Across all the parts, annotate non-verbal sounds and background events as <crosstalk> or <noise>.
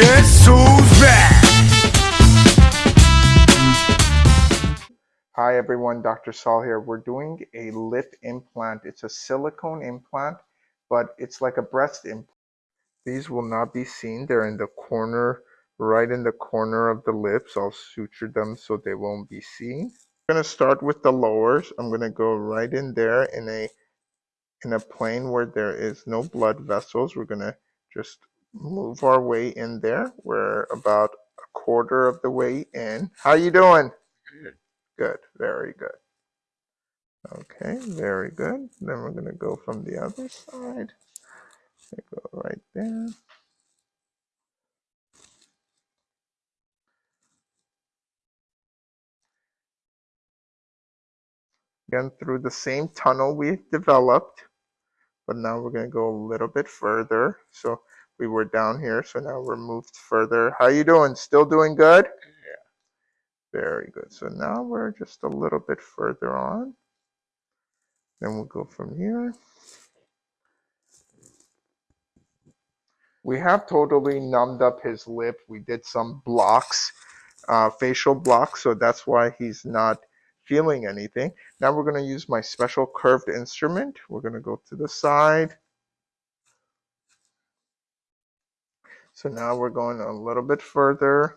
Back? Hi everyone, Dr. Saul here. We're doing a lip implant. It's a silicone implant, but it's like a breast implant. These will not be seen. They're in the corner, right in the corner of the lips. I'll suture them so they won't be seen. I'm gonna start with the lowers. I'm gonna go right in there in a in a plane where there is no blood vessels. We're gonna just move our way in there. We're about a quarter of the way in. How you doing? Good. Good, very good. Okay, very good. Then we're gonna go from the other side. Go right there. Again, through the same tunnel we developed, but now we're gonna go a little bit further. So we were down here, so now we're moved further. How you doing? Still doing good? Yeah. Very good. So now we're just a little bit further on. Then we'll go from here. We have totally numbed up his lip. We did some blocks, uh, facial blocks, so that's why he's not feeling anything. Now we're going to use my special curved instrument. We're going to go to the side. So now we're going a little bit further.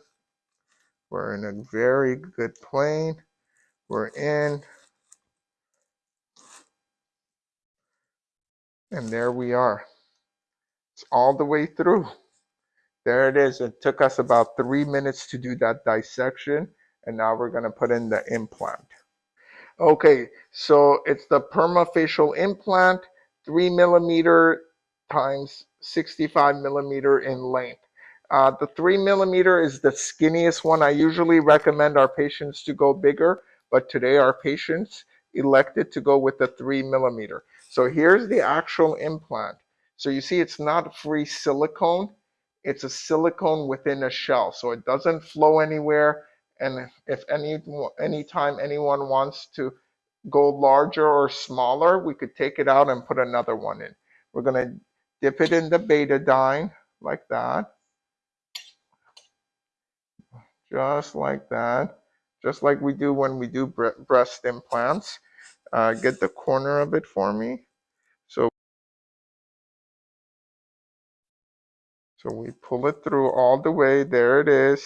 We're in a very good plane. We're in. And there we are. It's all the way through. There it is. It took us about three minutes to do that dissection. And now we're going to put in the implant. Okay, so it's the permafacial implant, three millimeter times 65 millimeter in length. Uh, the three millimeter is the skinniest one. I usually recommend our patients to go bigger, but today our patients elected to go with the three millimeter. So here's the actual implant. So you see it's not free silicone, it's a silicone within a shell. So it doesn't flow anywhere. And if any anytime anyone wants to go larger or smaller, we could take it out and put another one in. We're gonna dip it in the betadine like that. Just like that. Just like we do when we do breast implants. Uh, get the corner of it for me. So, so we pull it through all the way. There it is.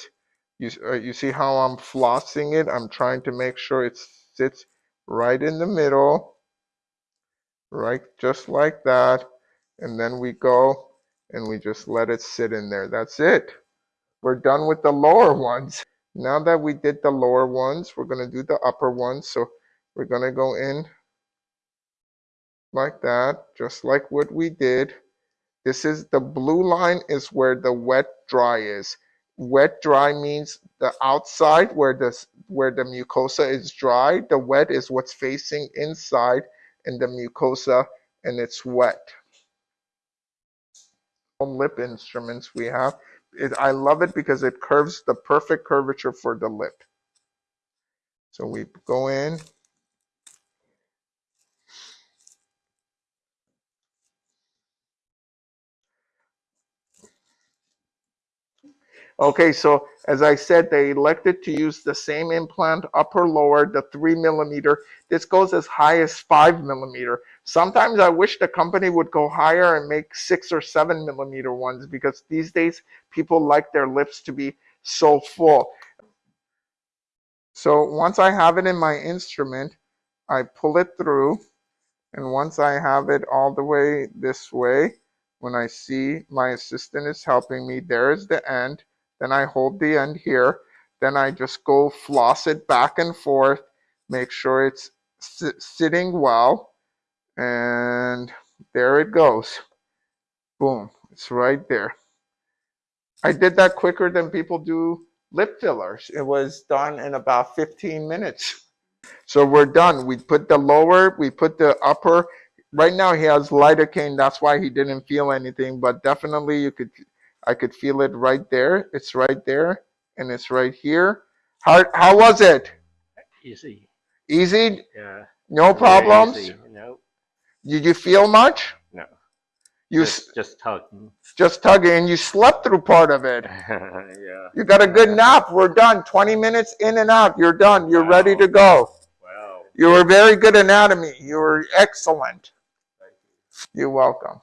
You, uh, you see how I'm flossing it? I'm trying to make sure it sits right in the middle. Right, just like that. And then we go and we just let it sit in there. That's it. We're done with the lower ones. Now that we did the lower ones, we're going to do the upper ones. So we're going to go in like that, just like what we did. This is the blue line is where the wet dry is. Wet dry means the outside where the where the mucosa is dry. The wet is what's facing inside in the mucosa and it's wet. Lip instruments we have. It, I love it because it curves the perfect curvature for the lip. So we go in. Okay, so as I said, they elected to use the same implant, upper lower, the three millimeter. This goes as high as five millimeter. Sometimes I wish the company would go higher and make six or seven millimeter ones because these days people like their lips to be so full. So once I have it in my instrument, I pull it through. And once I have it all the way this way, when I see my assistant is helping me, there's the end. Then I hold the end here. Then I just go floss it back and forth, make sure it's sitting well. And there it goes. Boom, it's right there. I did that quicker than people do lip fillers. It was done in about 15 minutes. So we're done. We put the lower, we put the upper. Right now he has lidocaine. That's why he didn't feel anything, but definitely you could I could feel it right there. It's right there and it's right here. How, how was it? Easy. Easy? Yeah. No problems? Easy. No. Did you feel much? No. You just, just tugging. just tugging, and you slept through part of it. <laughs> yeah. You got a good nap. We're done. 20 minutes in and out. You're done. You're ready to go. Wow. You were very good anatomy. You were excellent. You're welcome.